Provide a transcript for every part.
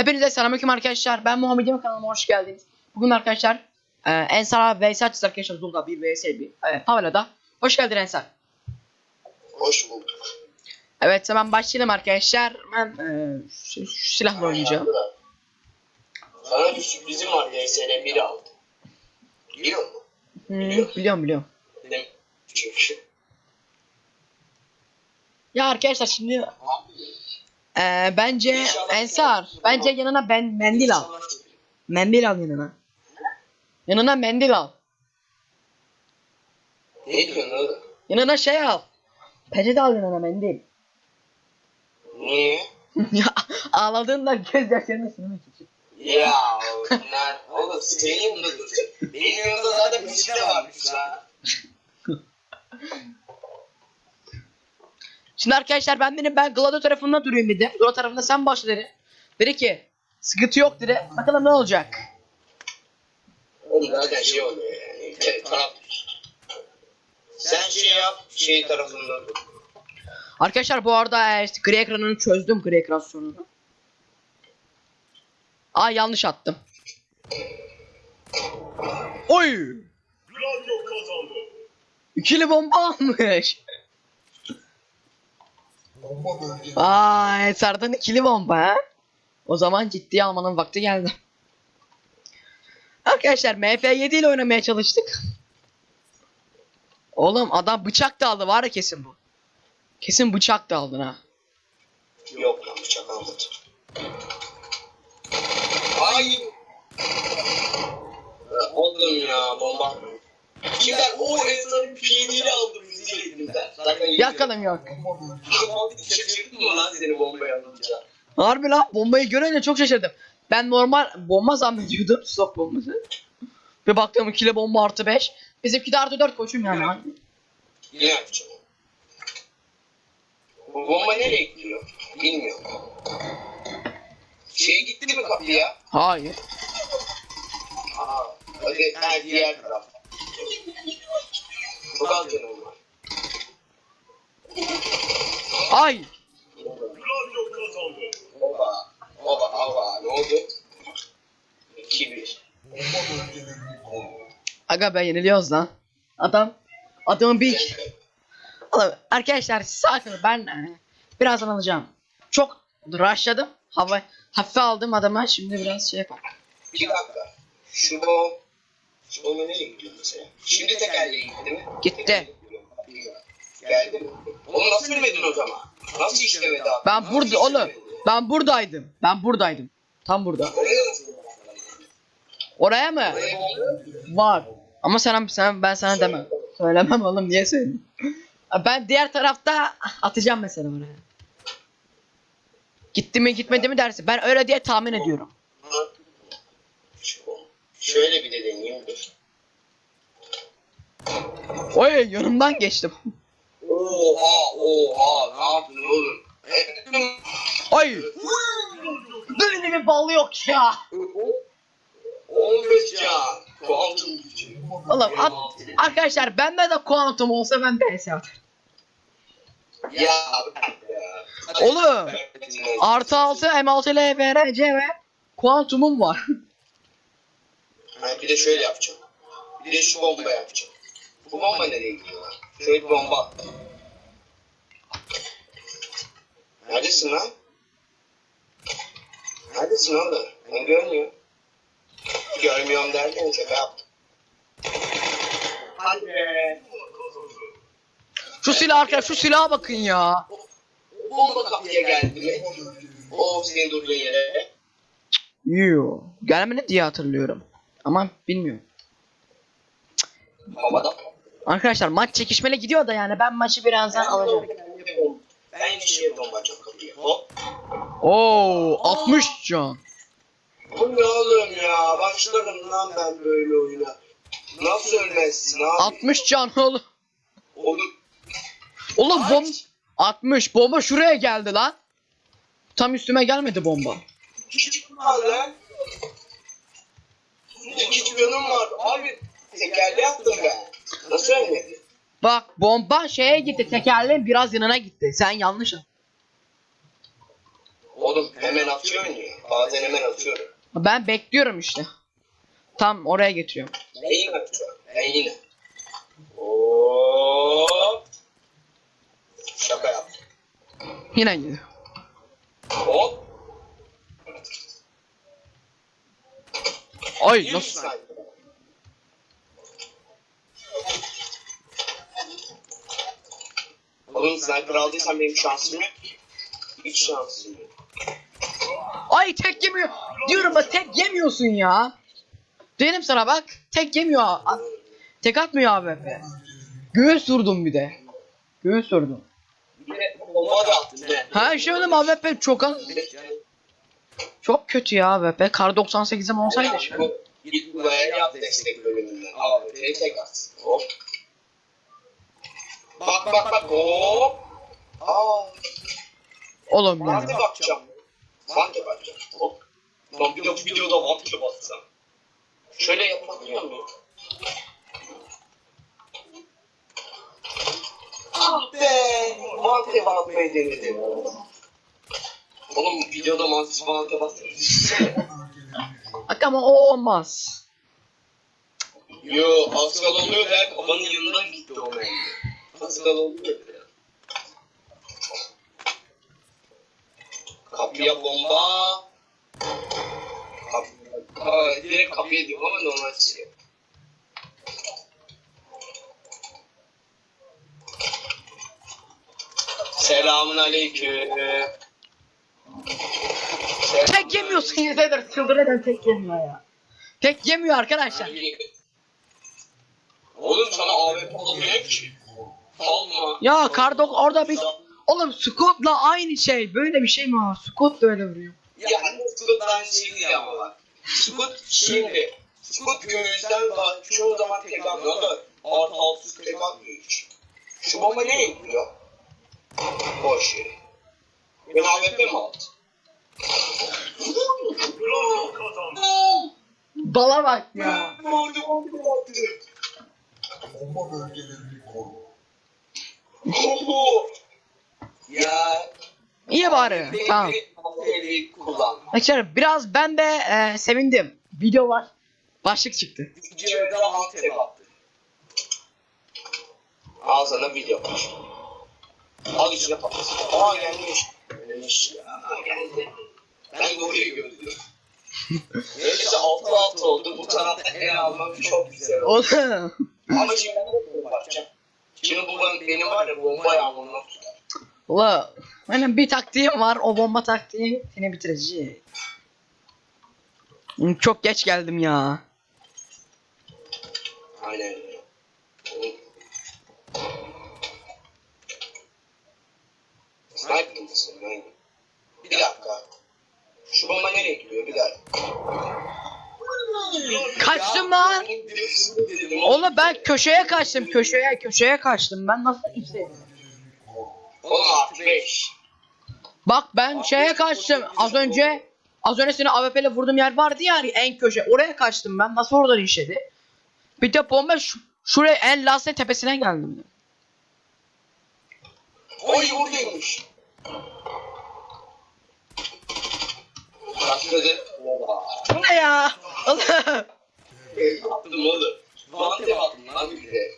Hepinize selamünaleyküm arkadaşlar. Ben Muhammed Yemek kanalıma hoş geldiniz. Bugün arkadaşlar e, Ensar vs açız arkadaşlar Zulda 1 vs 1 e, Favela'da. Hoş geldin Ensar. Hoş bulduk. Evet hemen başlayalım arkadaşlar. Ben e, şu, şu silahla oynayacağım. Sana bir sürprizim var DSL 1 aldım. Biliyor musun? Hmm, biliyorum biliyorum. Değil mi? Çünkü. Ya arkadaşlar şimdi e, bence Ensar bence yanına ben mendil al. Mendil al yanına. Yanına mendil al. Ne oğlum? Yanına şey al. Peçete al yanına mendil. Niye? ya ağladığında gözyaşlarını silmek için. Ya bunlar oğlum senin yanında duracak. Benim yanımda zaten bir şey varmış lan. Şimdi arkadaşlar ben benim ben Glado tarafında durayım dedi. Glado tarafında sen başla dedi. Dedi ki sıkıntı yok dedi. Bakalım ne olacak. Oğlum zaten şey oluyor yani. Te- taraf. Sen şey yap, şey tarafında dur. Arkadaşlar bu arada e, işte gri ekranını çözdüm gri ekran sorununu. Aa yanlış attım. Oy! İkili bomba almış. Aa, Ensar'dan ikili bomba ha. O zaman ciddiye almanın vakti geldi. Arkadaşlar MF7 ile oynamaya çalıştık. Oğlum adam bıçak da aldı var ya kesin bu. Kesin bıçak da aldın ha. Yok lan bıçak almadım. Ay. Oğlum ya bomba. Kimler o Esra'nın PD'ni aldı bizi elimden. Zaten Yakalım yok. Şaşırdın mı lan seni bombaya alınca? Harbi lan bombayı görünce çok şaşırdım. Ben normal bomba zannediyordum stok bombası. Bir baktım ikili bomba artı 5. Bizimki de artı 4 koçum yani. Yine yapacağım. Bomba nereye gidiyor? Bilmiyorum. Şey gitti mi kapıya? Hayır. Aa, hadi ha, diğer taraf. Çok az canım var. Ay. Oba, oba, oba, ne oldu? 2-1. Aga be yeniliyoruz lan. Adam. Adamın bir... Oğlum, arkadaşlar sakin ben e, birazdan alacağım. Çok rushladım. Hava hafife aldım adama. Şimdi biraz şey yapalım. Bir dakika. Şu bom... Şu bomba nereye gidiyor mesela? Şimdi tekerleğe gitti mi? Gitti. Geldi mi? Onu nasıl bilmedin o zaman? Nasıl işlemedi abi? Ben Nasıl burada oğlum. Ben buradaydım. Ben buradaydım. Tam burada. Oraya mı? Var. Ama sen, sen ben sana demem. Söylemem oğlum niye söyleyeyim? Ben diğer tarafta atacağım mesela oraya. Gitti mi gitmedi mi dersin. Ben öyle diye tahmin ediyorum. Şöyle bir de deneyeyim dur. Oy yanımdan geçtim. Oha oha ne yaptın oğlum? Oy. Böyle bir bal yok ya. 15 can. Kuantum gücü. Oğlum at, arkadaşlar bende de kuantum olsa ben de hesap. Ya ya. Oğlum. Artı 6 M6 ile VRC ve kuantumum var. Ha, bir de şöyle yapacağım. Bir de şu bomba yapacağım. Bu bomba nereye gidiyor? Şöyle bir bomba attım. Neredesin lan? Neredesin oğlum? Ben görmüyorum. Görmüyorum derken şaka yaptım. Hadi be. Şu silah arkadaşlar şu silaha bakın ya. Bomba kapıya geldi mi? O senin durduğun yere. Yo. Gelmedi diye hatırlıyorum. Ama bilmiyorum. Havada. Arkadaşlar maç çekişmeli gidiyor da yani ben maçı birazdan alacağım. Ben şey bomba açacağım kapıyı. Hop. Oo 60 can. Bu ne oğlum ya? Başlarım lan ben böyle oyuna. Nasıl ölmezsin abi? 60 can oğlum. Oğlum Oğlum bom 60 bomba şuraya geldi lan. Tam üstüme gelmedi bomba. var lan. İki canım var. Abi tekerle yaptım ben. Nasıl ölmedi? Bak bomba şeye gitti tekerleğin biraz yanına gitti. Sen yanlış. O Oğlum hemen atıyorsun ya. Bazen hemen atıyorum. Ben bekliyorum işte. Tam oraya getiriyorum. Neyin atıyor? Neyin? Hop. Şaka yaptım. Yine gidiyor. Hop. Ay nasıl? saniye. Oğlum sniper aldıysan benim şansım yok. Hiç şansım yok. Ay tek yemiyor. Diyorum bak tek yemiyorsun ya. Dedim sana bak. Tek yemiyor. A- Tek atmıyor AWP. Göğüs vurdum bir de. Göğüs vurdum. Ha şey oğlum AWP çok az. Çok kötü ya AWP. Kar 98'im olsaydı an. Git buraya yap destek bölümünden. Al tek tek at. Hop. Bak bak bak hop. Aa. Oğlum ya. Vante bakacağım. Vante bakacağım. Hop. Lan bir de bu videoda baksam. Şöyle yapabiliyor muyum? Ah be! Vante bakmayı denedim. Oğlum videoda mantık vante baksam. Bak ama o olmaz. Yo, Pascal oluyor der, babanın yanından gitti o der. Kapıya bomba. Kap Aa, direkt kapıya diyorum ama normal şey. Selamun aleyküm. Tek yemiyorsun yeter. Çıldırmadan tek yemiyor ya. Tek yemiyor arkadaşlar. Oğlum sana AWP alamıyor ki. Ya Kardok orada bir... Oğlum Scott'la aynı şey. Böyle bir şey mi var? Scott da öyle vuruyor. Ya Scoot aynı şey değil ama bak. Scoot şimdi. Scoot göğüsten daha çoğu zaman tek atmıyor da artı altı tek atmıyor hiç. Şu bomba ne yapıyor? Boş yere. Ben AWP mi aldım? Bala bak ya. Bomba bölgelerini koru. Ya. İyi bari. Tamam. Arkadaşlar biraz ben de e, sevindim. Video var. Başlık çıktı. Videoda mantep attı. Al sana video var. Al içine patlasın. Aa gelmiş. Gelmiş ya. Geldi. Ben doğruyu gördüm. Neyse 6 6 oldu. Bu tarafta el almam çok güzel oldu. Ama şimdi ben de bakacağım. Şimdi bu ben- benim var ya bomba tutar. Ula. Benim bir taktiğim var. O bomba taktiği seni bitirecek. Çok geç geldim ya. Aynen. Sniper mısın? Bir dakika. Şu bomba nereye gidiyor? Bir dakika. Kaçtım lan. Oğlum ben köşeye kaçtım. Köşeye köşeye kaçtım. Ben nasıl 5. Bak ben şeye kaçtım. Az önce az önce seni AWP ile vurduğum yer vardı ya hani en köşe. Oraya kaçtım ben. Nasıl oradan işledi? Bir de bomba şu, şuraya en lastin tepesine geldim. Oy buradaymış. Bu ne ya? Oğlum. Attım oğlum. Vante attım lan bir de.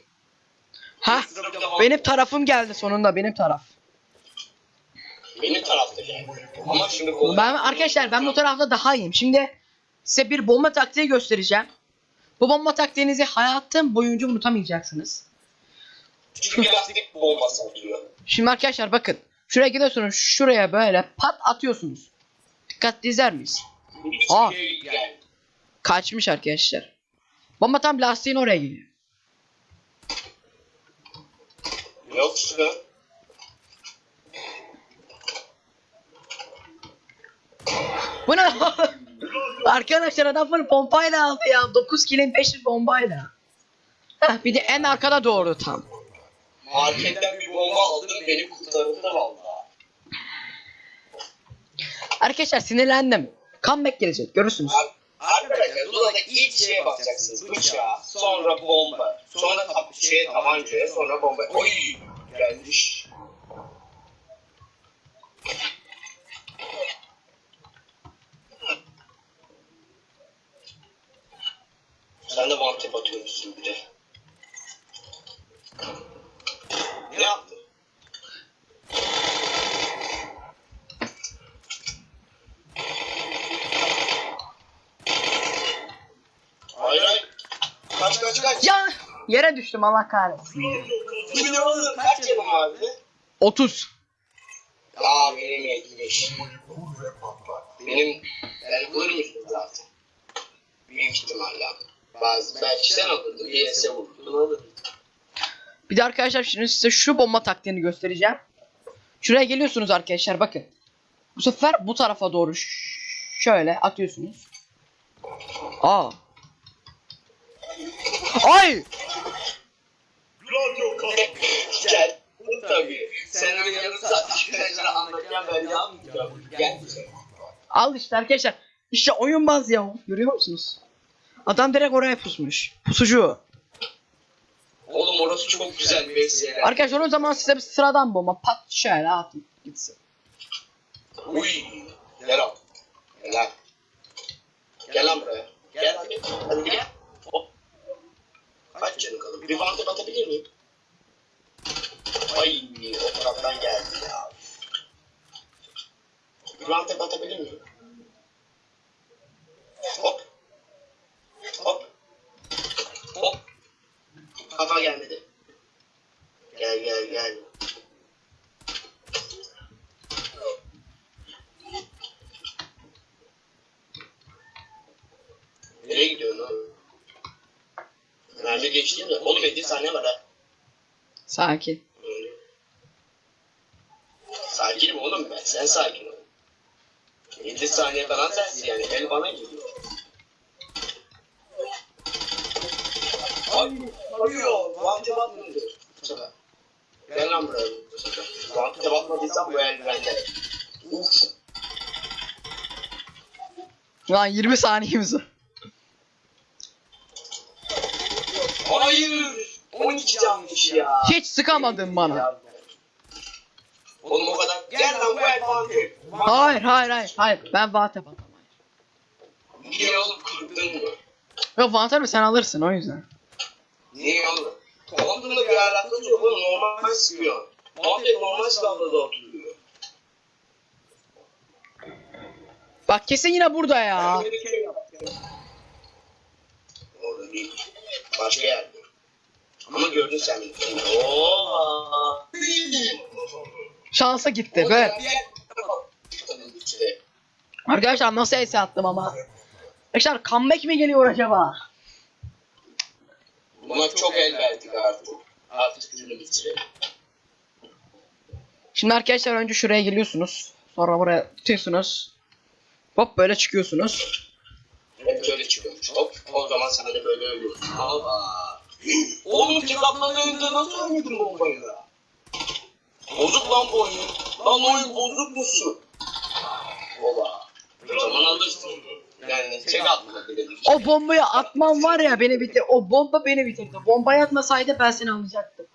ha benim tarafım geldi sonunda benim taraf. Benim tarafta geldi. Ama şimdi kolay. Ben arkadaşlar ben bu tarafta daha iyiyim. Şimdi size bir bomba taktiği göstereceğim. Bu bomba taktiğinizi hayatım boyunca unutamayacaksınız. Çünkü lastik bombası atıyor. Şimdi arkadaşlar bakın. Şuraya gidiyorsunuz. Şuraya böyle pat atıyorsunuz. Dikkatli izler miyiz? Aa. şey. Kaçmış arkadaşlar. Bomba tam lastiğin oraya gidiyor. Yoksa Bu ne? arkadaşlar adam full pompayla aldı ya. 9 kilin 500 bombayla. Heh, bir de en arkada doğru tam. marketten bir bomba aldım beni kurtardı valla. Arkadaşlar sinirlendim. Comeback gelecek görürsünüz. Arkadaşlar Zula'da ilk şeye bakacaksınız bıçağa, sonra bomba, sonra şeye tabancaya, sonra bomba. Oy gelmiş. Sen de mantep atıyormuşsun bir de. Ne yaptın? Hayır hayır. Kaç kaç kaç. Ya yere düştüm Allah kahretsin. Kimin oğlum kaç yılın vardı? 30. Ya benim 70. Bombayı kur ve patlat. Benim ben vurmuştum zaten. Büyük ihtimalle. Bazı belki sen alırdın. BS'e vurdun alırdın. Bir de arkadaşlar şimdi size şu bomba taktiğini göstereceğim. Şuraya geliyorsunuz arkadaşlar bakın. Bu sefer bu tarafa doğru şöyle atıyorsunuz. Aa. Ay! Gel. Tabii. Sen öyle yarım saat anlatacağım ben de anlayacağım. Gel. Al işte arkadaşlar. İşte oyunbaz ya. Görüyor musunuz? Adam direkt oraya pusmuş. Pusucu. Oğlum orası çok güzel bir BS'ye. Arkadaşlar o zaman size bir sıradan bomba pat şöyle atın gitsin. Uy. Gel al. Gel lan. Gel lan buraya. Gel. Hadi gel. Kaç canı kalır? Bir fantep atabilir miyim? Ay o taraftan geldi ya. Bir fantep atabilir miyim? Hop. Hop. Hop. Kafa gelmedi. Gel gel gel. Nereye gidiyorsun oğlum? Mermi geçti mi? Oğlum 50 saniye var ha. Sakin. Sakinim oğlum ben. Sen sakin ol. 50 saniye falan sensin yani. El bana geliyor. Ay, arıyor. Vantep atmadı. Bu sefer. Gel lan buraya bu sefer. Vantep atmadıysan bu el bende. Uf. Lan 20 saniyemiz var. Hayır. 12 canmış ya. Hiç sıkamadın bana. Oğlum o kadar. Gel lan bu el. Hayır hayır hayır hayır. Ben Vantep atamam. Niye oğlum kırdın mı? Yok Vantep'i sen alırsın o yüzden. Niye oğlum? Tamamında bir alakası yok oğlum normal sıkıyor. Vantep normal silahla da oturuyor. Bak kesin yine burada ya. Ben bir kere yaptım. Orada değil. Başka yerde. Ama gördün sen. Ooo. Şansa gitti be. Arkadaşlar nasıl ace attım ama. Arkadaşlar comeback mi geliyor acaba? Buna çok el verdik artık. Artık şunu bitirelim. Şimdi arkadaşlar önce şuraya geliyorsunuz. Sonra buraya tutuyorsunuz. Hop böyle çıkıyorsunuz. Hep şöyle çıkıyormuş. Hop. O zaman sen de böyle ölüyorsun. Allah. Oğlum atmanın önünde nasıl oynadın bombayı da? Bozuk lan bu oyun. Lan oyun bozuk musun? Ola. Zaman alırsın. Yani tek atma dedim. O bombayı atmam var ya beni bitir. O bomba beni bitirdi. Bombayı atmasaydı ben seni alacaktım.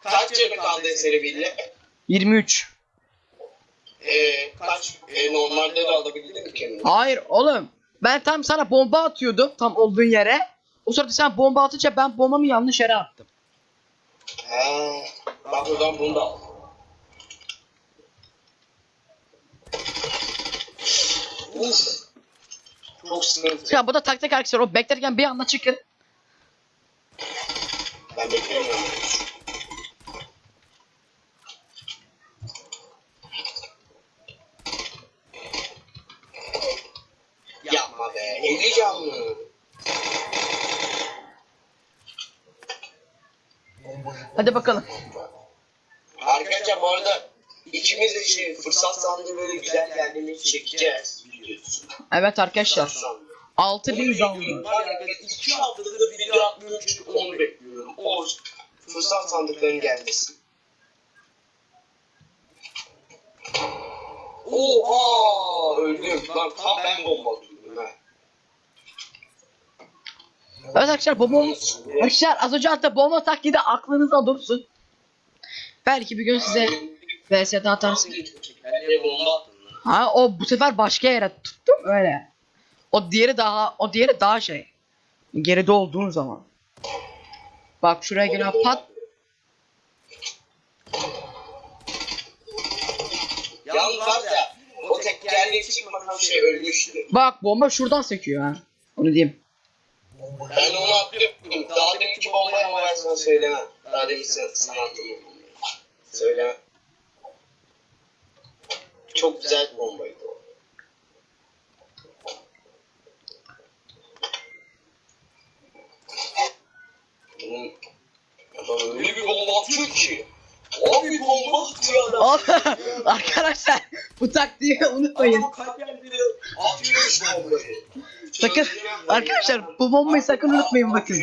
Kaç canı kaldı eseri bile? 23. Ee, kaç? Ee, normalde de alabildin mi kendini? Hayır oğlum. Ben tam sana bomba atıyordum tam olduğun yere. O sırada sen bomba atınca ben bombamı yanlış yere attım. Ha, bak buradan bunu da al. Uf. Çok sıkıntı. Ya bu da taktik arkadaşlar. O beklerken bir anda çıkın. Ben beklemiyorum. Yapma be. 50 canlı. Bombayı Hadi bakalım. Arkadaşlar bu arada ikimiz de şey fırsat sandığı böyle güzel kendimizi çekeceğiz biliyorsun. Evet arkadaşlar. Fırsat sandığı. 6000 zanlı. Var ya ben iki haftadır video atmıyorum çünkü onu bekliyorum. O fırsat sandıkların gelmesi. Oha öldüm. Lan tam ben bomba atıyorum ha. Evet arkadaşlar bomba Arkadaşlar az önce hatta bomba taklidi aklınızda dursun. Belki bir gün size VS'de atarsın. Ha o bu sefer başka yere tuttum öyle. O diğeri daha o diğeri daha şey. Geride olduğun zaman. Bak şuraya gene pat. Yalnız var ya o tekerleği çıkmadan şey ölmüştü. Bak bomba şuradan sekiyor ha. Onu diyeyim. Bombayı Ben onu attım. Daha deminki bombayı ama ben sana söylemem. Daha demin sen, sana attım. Söylemem. Çok güzel bir bombaydı o. Bunun adam öyle bir bomba atıyor ki. Abi bomba atıyor adam. Al- Arkadaşlar bu taktiği unutmayın. Adam kalp yerleri atıyor işte bombayı. Sakın arkadaşlar bu bombayı sakın unutmayın bakın.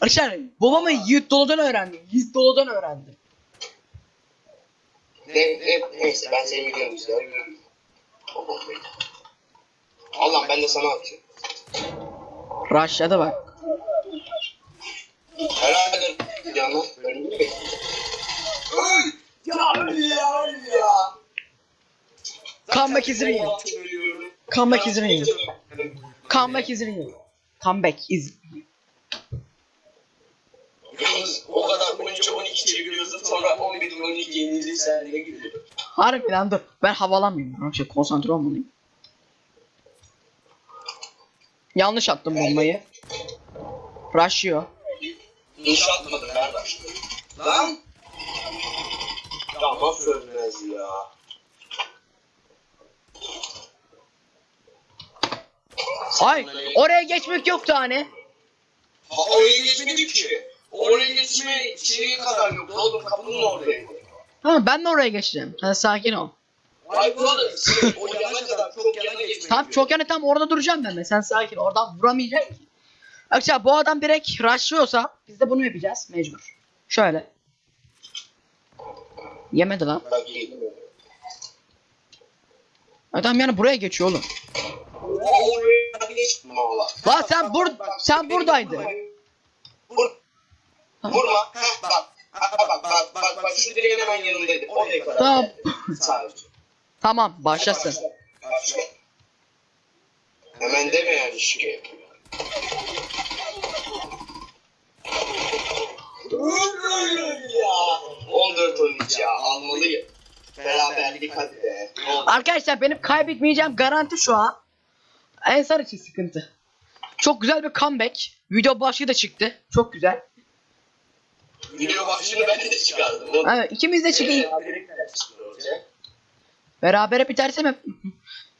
Arkadaşlar bu bombayı Yiğit Dolu'dan öğrendim. Yiğit Dolu'dan öğrendim. Ne, ne, neyse ben seni biliyorum bombayı. Allah ben de sana atıyorum. Rush'ladı bak. Herhalde yanına önümü! Ya öl ya öl ya. Comeback is real. Comeback is real. Comeback Yalnız o kadar 13-12 çeviriyorsun sonra 11-12 yenildi sen ne gülüyorsun? Harbiden dur. Ben havalanmayayım. Arkadaşlar konsantre olmalıyım. Yanlış attım bombayı. Rushlıyor. İnşa atmadım ben başladım. Lan! Ya nasıl ölmez ya? Ay oraya geçmek yoktu hani. Ha oraya geçmedik ki. Oraya geçme şeyi kadar yok. Oğlum kapının oradaydı. Tamam ben de oraya geçeceğim. Sen sakin ol. Ay şey, o yana kadar çok yana geçmedik. Tam çok yani tam orada duracağım ben de. Sen sakin. Oradan vuramayacaksın ki. Arkadaşlar bu adam direkt rushlıyorsa biz de bunu yapacağız mecbur. Şöyle. Yemedi lan. Adam yani buraya geçiyor oğlum. O oraya geçtim valla. Lan sen bur sen buradaydın. Vur. Vurma. Heh, bak. Ha, bak bak bak bak şu direğin hemen yanındaydı. Oraya kadar. Tamam. Sadece. Tamam başlasın. Başla. Hemen deme yani şike yapıyor. ya. 14 13 ya almalıyım. Beraberlik hadi be. Arkadaşlar benim kaybetmeyeceğim garanti şu an. Ensar için sıkıntı. Çok güzel bir comeback. Video başlığı da çıktı. Çok güzel. Video başlığını ben de çıkardım. O- Evet, ikimiz de çıkıyor. Berabere biterse mi?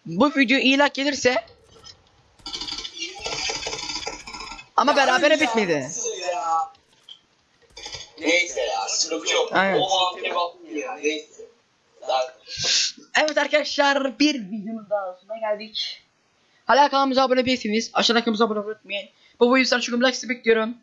Bu video iyi like gelirse ama berabere Ya, bitmedi. ya? Neyse ya sıkıntı yok. Evet. O mantıya bakmıyor ya neyse. Zaten. Evet arkadaşlar bir videonun daha sonuna geldik. Hala kanalımıza abone değilseniz aşağıdaki kanalımıza abone olmayı unutmayın. Bu videoyu sana çok like bekliyorum.